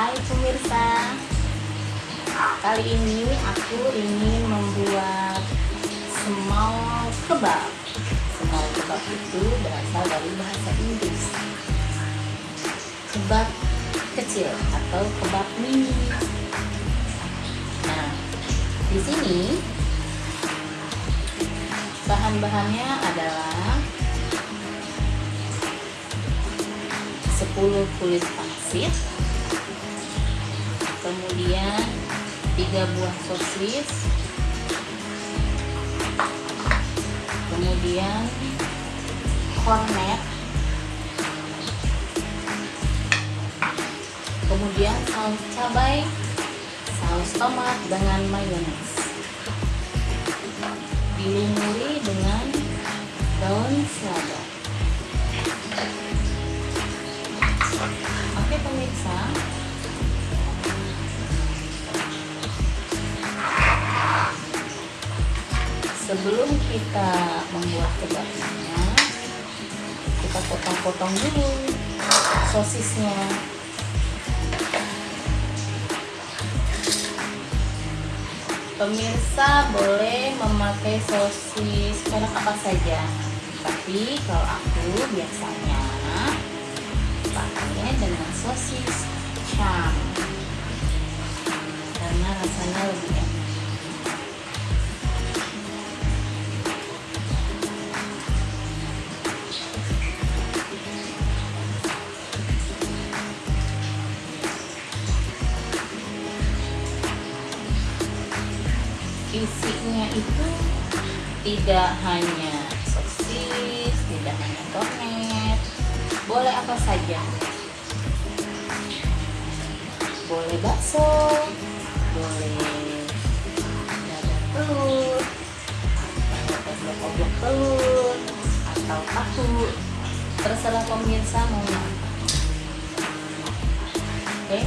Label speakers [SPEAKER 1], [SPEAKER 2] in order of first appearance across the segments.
[SPEAKER 1] Hai pemirsa. Kali ini aku ingin membuat semau kebab. Semau kebab itu berasal dari bahasa Inggris. Kebab kecil atau kebab mini. Nah, di sini bahan-bahannya adalah 10 kulit pangsit kemudian 3 buah sosis. Kemudian kornet kemudian saus cabai saus tomat dengan mayones. Dilumuri dengan daun selada. Oke pemirsa sebelum kita membuat kebabnya kita potong-potong dulu sosisnya. Pemirsa boleh memakai sosis merek apa saja tapi kalau aku biasanya pakai dengan sosis cam karena rasanya lebih enak isinya itu tidak hanya sosis, tidak hanya kornet, boleh apa saja. Boleh bakso, boleh dada telur, oblok telur, atau tahu. Terserah pemirsa mau. Oke.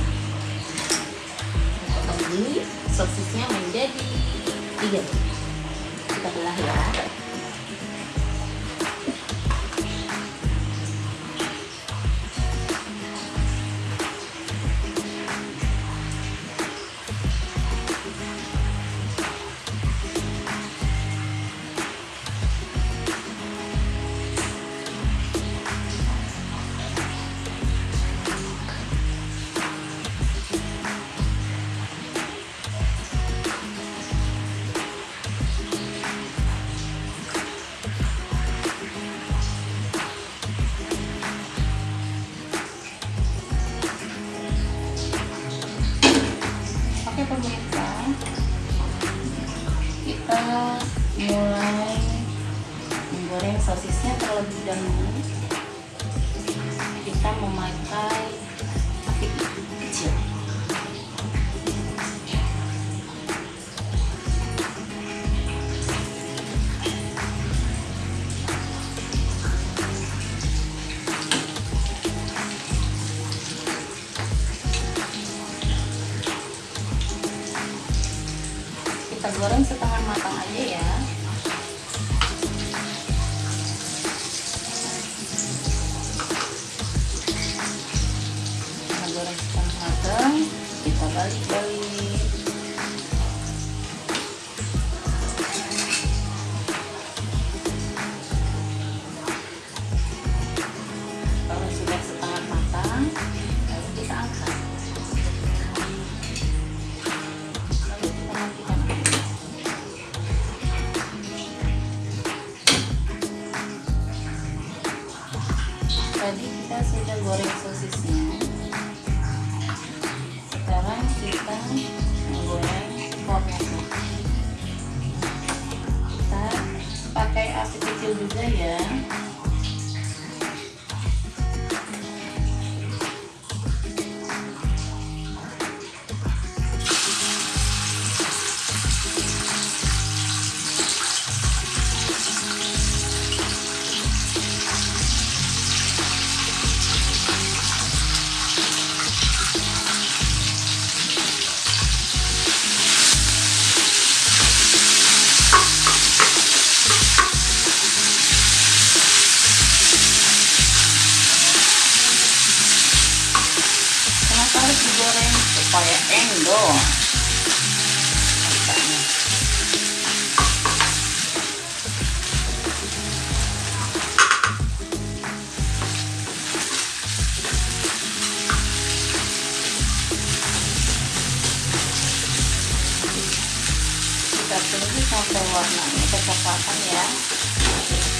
[SPEAKER 1] Dulu sosisnya menjadi tiga kita belah ya Kita balik-balik. Kalau sudah setengah matang, kita angkat. Tadi kita sudah goreng sosisnya. Kita menggoreng kornetnya. Kita pakai api kecil juga ya. misalkan ya?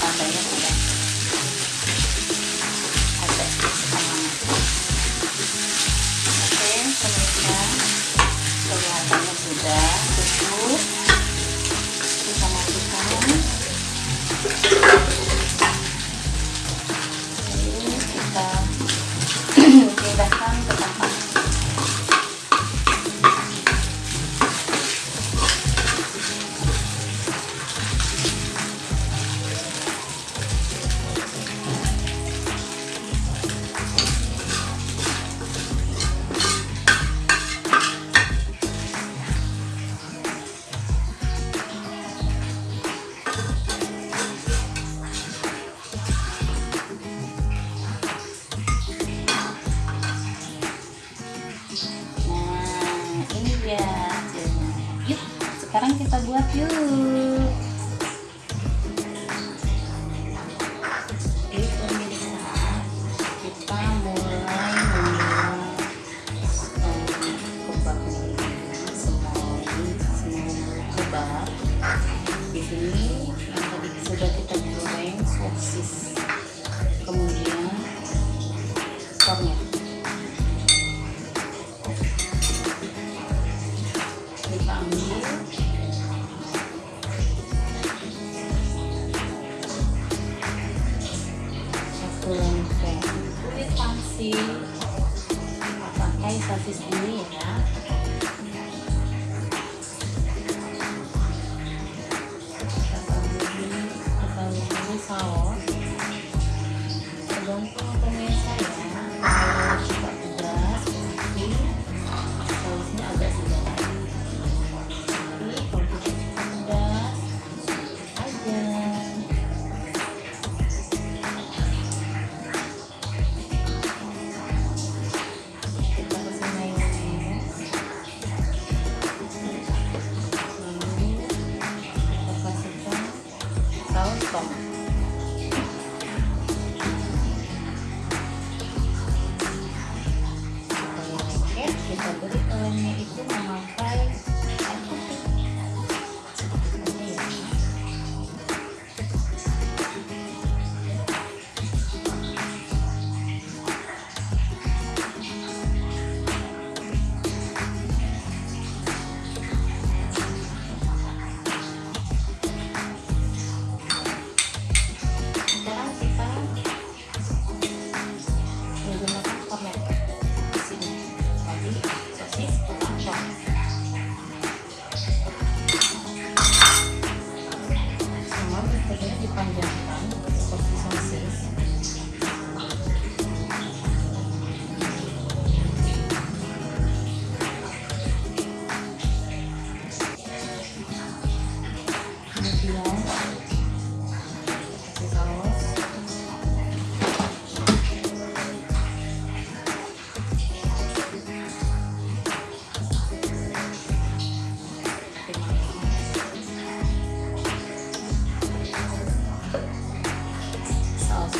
[SPEAKER 1] Tandanya di sini yang tadi sudah kita goreng sosis kemudian kornya kita ambil. Satu lempeng kulit pangsi pakai sosis ini ya. 草哦，龙哥公。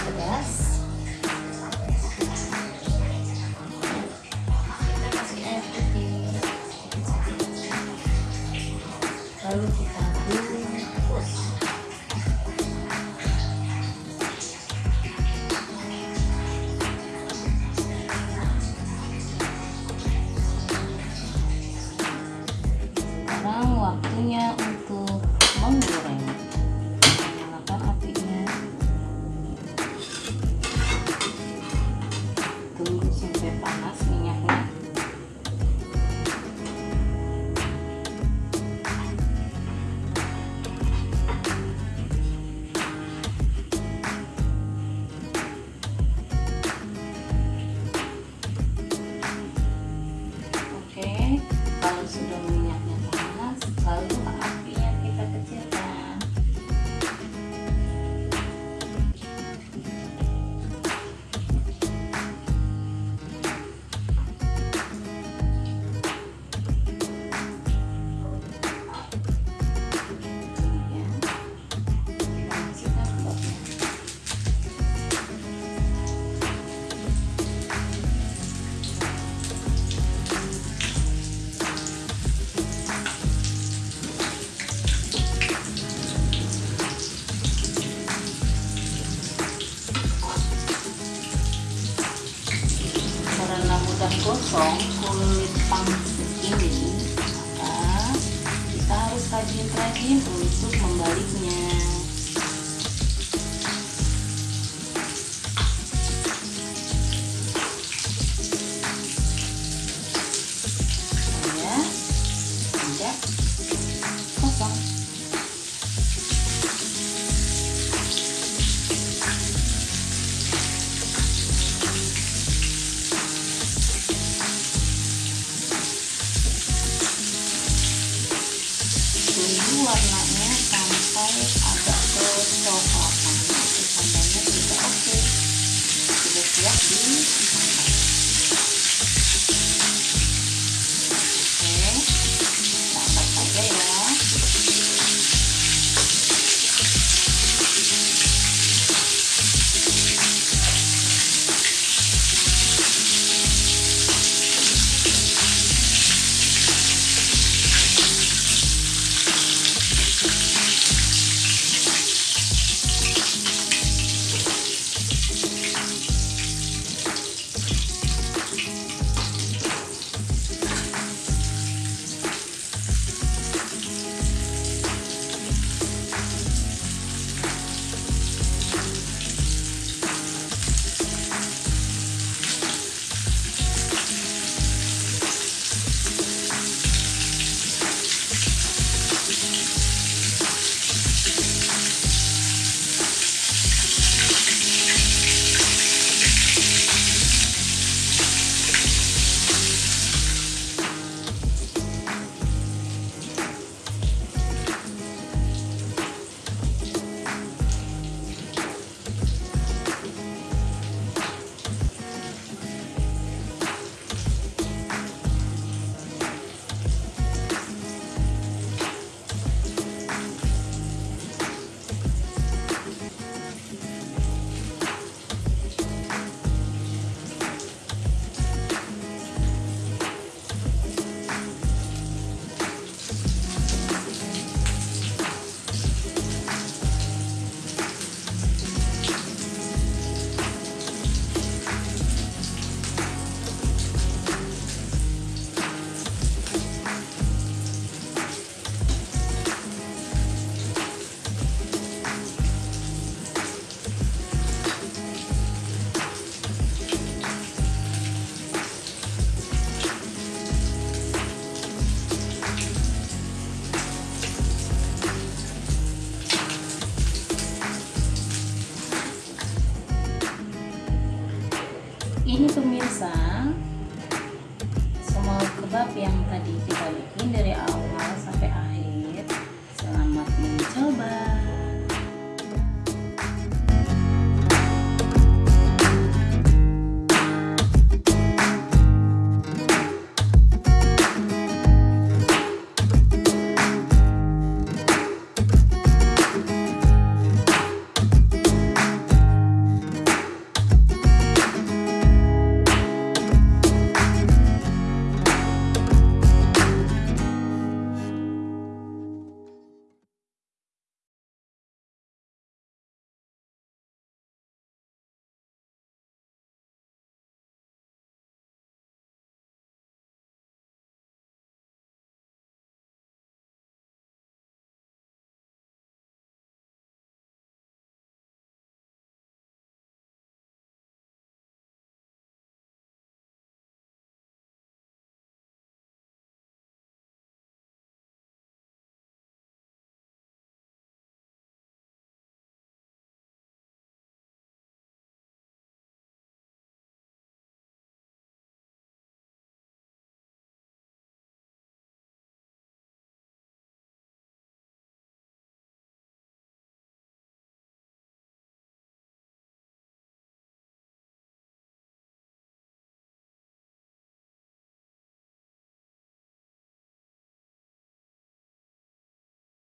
[SPEAKER 1] for this. Gosong kulit pangsit ini maka kita harus rajin-rajin untuk membaliknya. Ya